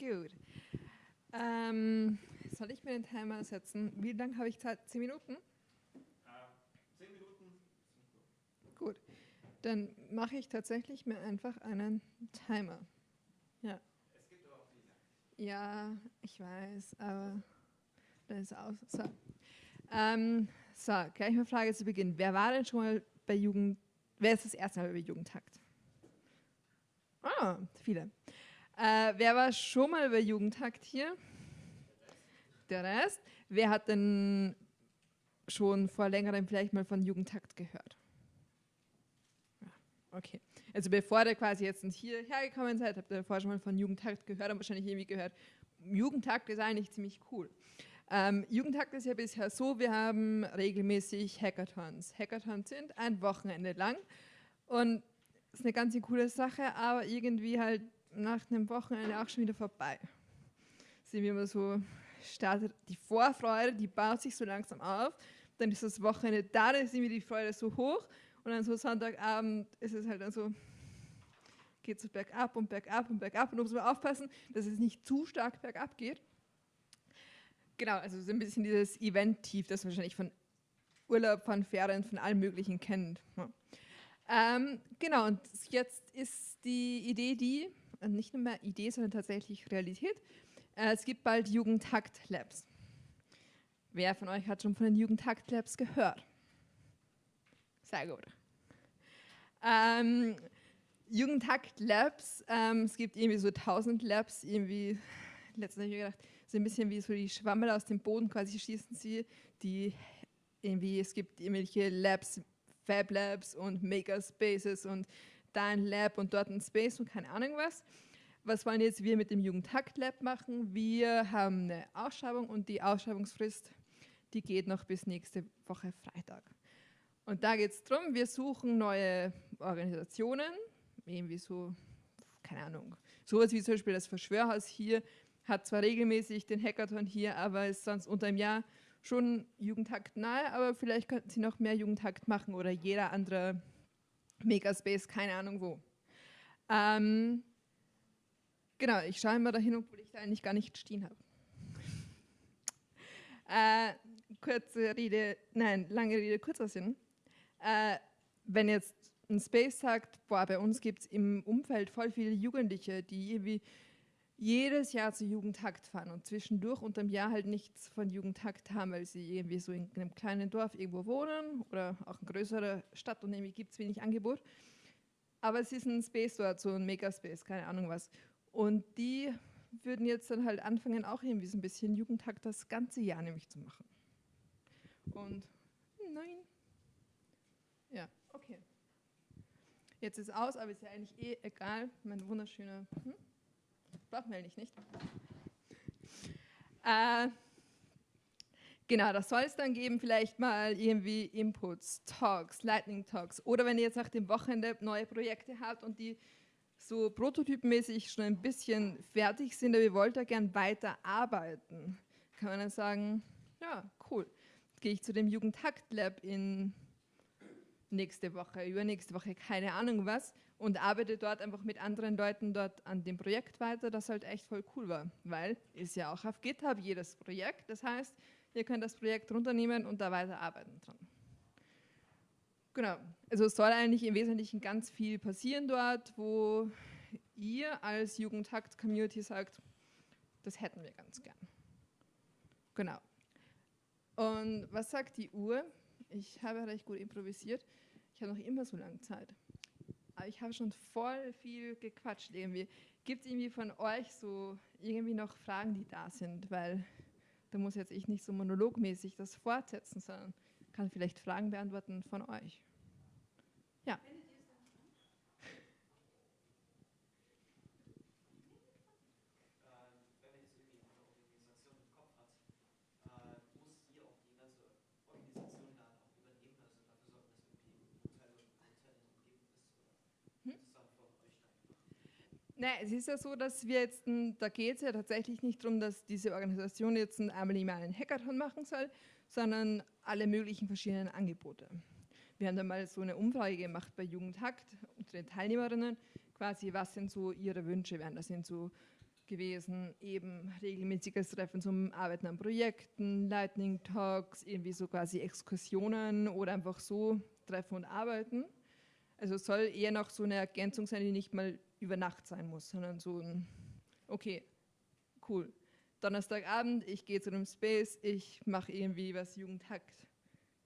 Gut. Ähm, soll ich mir den Timer setzen? Wie lange habe ich Zeit? Zehn Minuten? Äh, zehn Minuten. Gut. Dann mache ich tatsächlich mir einfach einen Timer. Ja. Es gibt aber auch diese. Ja, ich weiß, aber das ist aus. So. Ähm, so, gleich mal Frage zu Beginn. Wer war denn schon mal bei Jugend, wer ist das erste Mal bei Jugendtakt? Ah, viele. Äh, wer war schon mal bei Jugendtakt hier? Der Rest. Wer hat denn schon vor längerem vielleicht mal von Jugendtakt gehört? Okay. Also bevor ihr quasi jetzt hierher gekommen seid, habt ihr vorher schon mal von Jugendtakt gehört und wahrscheinlich irgendwie gehört, Jugendtakt ist eigentlich ziemlich cool. Ähm, Jugendtakt ist ja bisher so, wir haben regelmäßig Hackathons. Hackathons sind ein Wochenende lang und ist eine ganz coole Sache, aber irgendwie halt nach einem Wochenende auch schon wieder vorbei. Sehen wir immer so, startet die Vorfreude, die baut sich so langsam auf, dann ist das Wochenende da, dann ist irgendwie die Freude so hoch und dann so Sonntagabend ist es halt dann so, geht es so bergab und bergab und bergab und muss man aufpassen, dass es nicht zu stark bergab geht. Genau, also so ein bisschen dieses Event-Tief, das wahrscheinlich von Urlaub, von Ferien, von allem Möglichen kennt. Ja. Ähm, genau, und jetzt ist die Idee die, nicht nur mehr Idee, sondern tatsächlich Realität. Äh, es gibt bald Jugendtakt-Labs. Wer von euch hat schon von den Jugendtakt-Labs gehört? Sehr gut. Ähm, Jugendtakt-Labs, ähm, es gibt irgendwie so 1000 Labs, irgendwie, letztens habe ich gedacht, so ein bisschen wie so die Schwammel aus dem Boden quasi schießen sie, die irgendwie, es gibt irgendwelche Labs Fab Labs und Makerspaces und da ein Lab und dort ein Space und keine Ahnung was. Was wollen jetzt wir mit dem Jugendtakt Lab machen? Wir haben eine Ausschreibung und die Ausschreibungsfrist, die geht noch bis nächste Woche Freitag. Und da geht es darum, wir suchen neue Organisationen, irgendwie so, keine Ahnung, sowas wie zum Beispiel das Verschwörhaus hier, hat zwar regelmäßig den Hackathon hier, aber ist sonst unter dem Jahr schon Jugendhakt nahe, aber vielleicht könnten sie noch mehr Jugendhakt machen oder jeder andere Megaspace, keine Ahnung wo. Ähm, genau, ich schaue immer dahin, obwohl ich da eigentlich gar nicht stehen habe. Äh, kurze Rede, nein, lange Rede, kurzer Sinn. Äh, wenn jetzt ein Space sagt, boah, bei uns gibt es im Umfeld voll viele Jugendliche, die irgendwie jedes Jahr zu Jugendtakt fahren und zwischendurch unter dem Jahr halt nichts von Jugendtakt haben, weil sie irgendwie so in einem kleinen Dorf irgendwo wohnen oder auch in größerer Stadt und irgendwie gibt es wenig Angebot. Aber es ist ein Space dort, so ein Megaspace, keine Ahnung was. Und die würden jetzt dann halt anfangen, auch irgendwie so ein bisschen Jugendtakt das ganze Jahr nämlich zu machen. Und nein. Ja, okay. Jetzt ist aus, aber ist ja eigentlich eh egal. Mein wunderschöner. Hm? Brauchen eigentlich nicht. Äh, genau, das soll es dann geben, vielleicht mal irgendwie Inputs, Talks, Lightning Talks. Oder wenn ihr jetzt nach dem Wochenende neue Projekte habt und die so prototypmäßig schon ein bisschen fertig sind, aber ihr wollt da gern weiter arbeiten, kann man dann sagen, ja, cool. Gehe ich zu dem Jugendhakt Lab in nächste Woche, übernächste Woche, keine Ahnung was und arbeite dort einfach mit anderen Leuten dort an dem Projekt weiter, das halt echt voll cool war, weil ist ja auch auf GitHub jedes Projekt, das heißt, ihr könnt das Projekt runternehmen und da weiter arbeiten dran. Genau, also es soll eigentlich im Wesentlichen ganz viel passieren dort, wo ihr als Jugendhakt-Community sagt, das hätten wir ganz gern. Genau. Und was sagt die Uhr? Ich habe recht gut improvisiert. Ich habe noch immer so lange Zeit. Ich habe schon voll viel gequatscht irgendwie. Gibt es irgendwie von euch so irgendwie noch Fragen, die da sind? Weil da muss jetzt ich nicht so monologmäßig das fortsetzen, sondern kann vielleicht Fragen beantworten von euch. Nein, es ist ja so, dass wir jetzt, da geht es ja tatsächlich nicht darum, dass diese Organisation jetzt einmal im einen Hackathon machen soll, sondern alle möglichen verschiedenen Angebote. Wir haben da mal so eine Umfrage gemacht bei Jugendhakt unter den Teilnehmerinnen, quasi was sind so ihre Wünsche wären. Das sind so gewesen, eben regelmäßiges Treffen zum Arbeiten an Projekten, Lightning Talks, irgendwie so quasi Exkursionen oder einfach so Treffen und Arbeiten. Also es soll eher noch so eine Ergänzung sein, die nicht mal über Nacht sein muss, sondern so ein, okay, cool. Donnerstagabend, ich gehe zu einem Space, ich mache irgendwie was Jugendhakt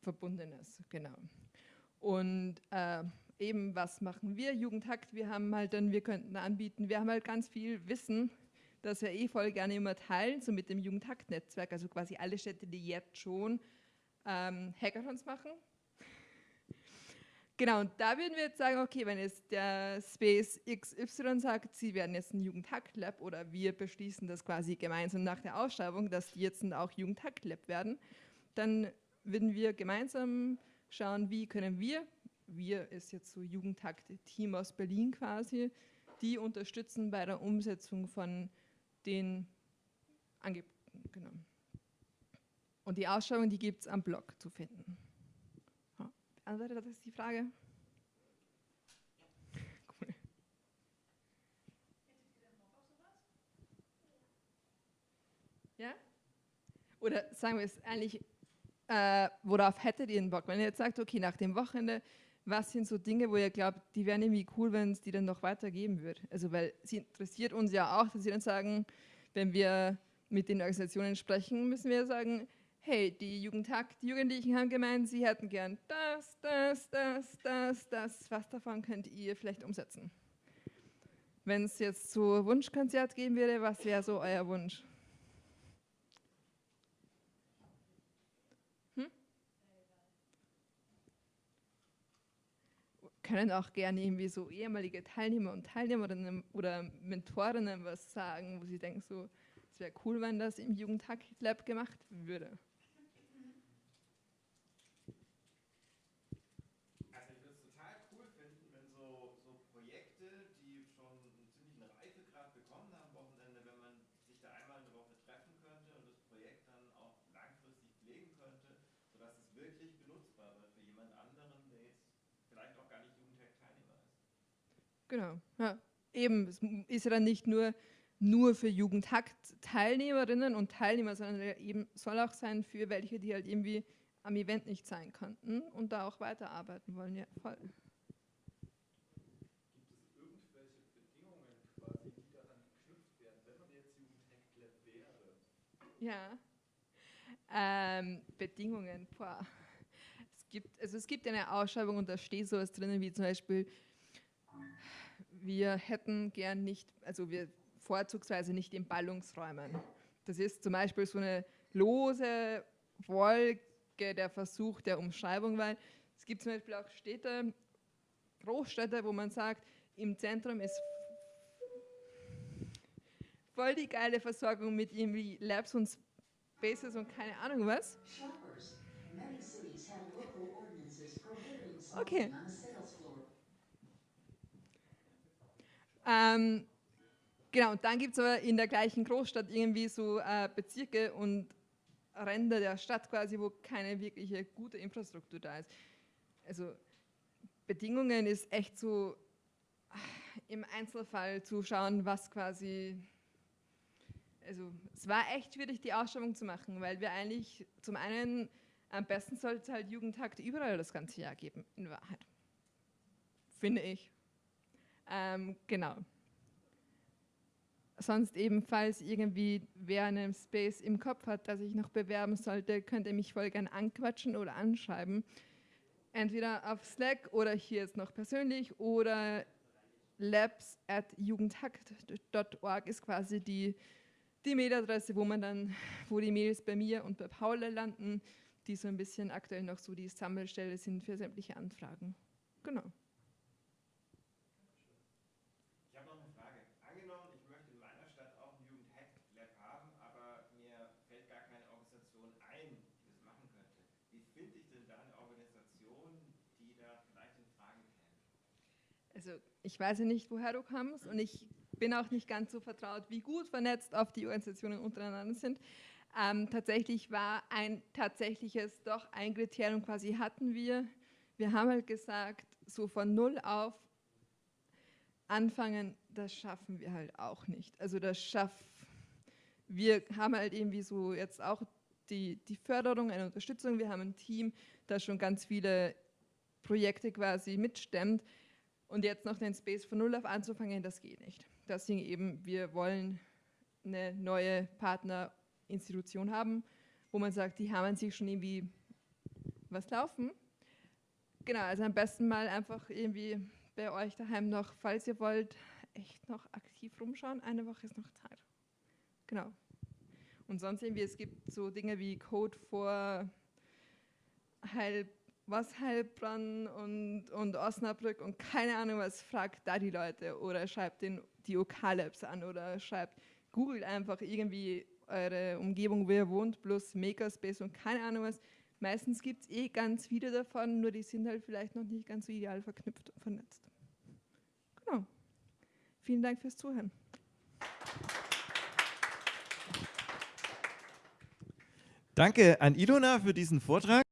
verbundenes, genau. Und äh, eben, was machen wir? Jugendhakt, wir haben halt dann, wir könnten anbieten, wir haben halt ganz viel Wissen, das wir eh voll gerne immer teilen, so mit dem Jugendhakt-Netzwerk, also quasi alle Städte, die jetzt schon ähm, Hackathons machen, Genau, und da würden wir jetzt sagen, okay, wenn jetzt der Space XY sagt, sie werden jetzt ein Jugendhack-Lab oder wir beschließen das quasi gemeinsam nach der Ausschreibung, dass die jetzt auch Jugendhack-Lab werden, dann würden wir gemeinsam schauen, wie können wir, wir ist jetzt so Jugendhack-Team aus Berlin quasi, die unterstützen bei der Umsetzung von den Angeboten. Genau. Und die Ausschreibung, die gibt es am Blog zu finden. Beantwortet das die Frage? Ja? Oder sagen wir es eigentlich, äh, worauf hättet ihr einen Bock? Wenn ihr jetzt sagt, okay, nach dem Wochenende, was sind so Dinge, wo ihr glaubt, die wären irgendwie cool, wenn es die dann noch weitergeben würde? Also, weil sie interessiert uns ja auch, dass sie dann sagen, wenn wir mit den Organisationen sprechen, müssen wir sagen, hey, die Jugendtag, die Jugendlichen haben gemeint, sie hätten gern das, das, das, das, das, was davon könnt ihr vielleicht umsetzen? Wenn es jetzt so Wunschkonzert geben würde, was wäre so euer Wunsch? Hm? Können auch gerne irgendwie so ehemalige Teilnehmer und Teilnehmerinnen oder Mentorinnen was sagen, wo sie denken so, es wäre cool, wenn das im Jugendtag Lab gemacht würde. Genau, ja. Eben, es ist ja dann nicht nur, nur für Jugendhakt-Teilnehmerinnen und Teilnehmer, sondern eben soll auch sein für welche, die halt irgendwie am Event nicht sein konnten und da auch weiterarbeiten wollen. Ja, voll. Ja. Ähm, Bedingungen, boah. Es gibt, also es gibt eine Ausschreibung und da steht sowas drinnen wie zum Beispiel wir hätten gern nicht, also wir vorzugsweise nicht in Ballungsräumen. Das ist zum Beispiel so eine lose Wolke der Versuch der Umschreibung, weil es gibt zum Beispiel auch Städte, Großstädte, wo man sagt, im Zentrum ist voll die geile Versorgung mit irgendwie Labs und Spaces und keine Ahnung was. Okay. Ähm, genau, und dann gibt es aber in der gleichen Großstadt irgendwie so äh, Bezirke und Ränder der Stadt quasi, wo keine wirkliche gute Infrastruktur da ist. Also Bedingungen ist echt so äh, im Einzelfall zu schauen, was quasi, also es war echt schwierig, die Ausschreibung zu machen, weil wir eigentlich zum einen am besten sollte es halt Jugendtag überall das ganze Jahr geben, in Wahrheit. Finde ich. Ähm, genau. Sonst ebenfalls irgendwie, wer einen Space im Kopf hat, dass ich noch bewerben sollte, könnt ihr mich voll gern anquatschen oder anschreiben. Entweder auf Slack oder hier jetzt noch persönlich oder labs at jugendhakt.org ist quasi die, die Mailadresse, wo man dann, wo die Mails bei mir und bei Paula landen, die so ein bisschen aktuell noch so die Sammelstelle sind für sämtliche Anfragen. Genau. also ich weiß nicht, woher du kommst und ich bin auch nicht ganz so vertraut, wie gut vernetzt auf die Organisationen untereinander sind. Ähm, tatsächlich war ein tatsächliches, doch ein Kriterium quasi hatten wir. Wir haben halt gesagt, so von null auf anfangen, das schaffen wir halt auch nicht. Also das schafft, wir haben halt irgendwie so jetzt auch die, die Förderung, eine Unterstützung. Wir haben ein Team, das schon ganz viele Projekte quasi mitstemmt. Und jetzt noch den Space von Null auf anzufangen, das geht nicht. Deswegen eben, wir wollen eine neue Partnerinstitution haben, wo man sagt, die haben sich schon irgendwie was laufen. Genau, also am besten mal einfach irgendwie bei euch daheim noch, falls ihr wollt, echt noch aktiv rumschauen. Eine Woche ist noch Zeit. Genau. Und sonst irgendwie, es gibt so Dinge wie Code vor Heil, was Heilbronn und, und Osnabrück und keine Ahnung was, fragt da die Leute oder schreibt den, die OK-Labs an oder schreibt, googelt einfach irgendwie eure Umgebung, wo ihr wohnt, plus Makerspace und keine Ahnung was. Meistens gibt es eh ganz viele davon, nur die sind halt vielleicht noch nicht ganz so ideal verknüpft und vernetzt. Genau. Vielen Dank fürs Zuhören. Danke an Ilona für diesen Vortrag.